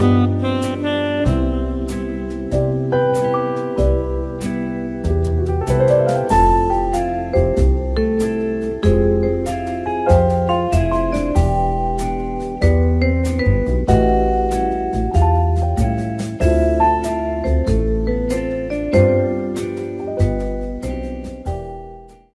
Música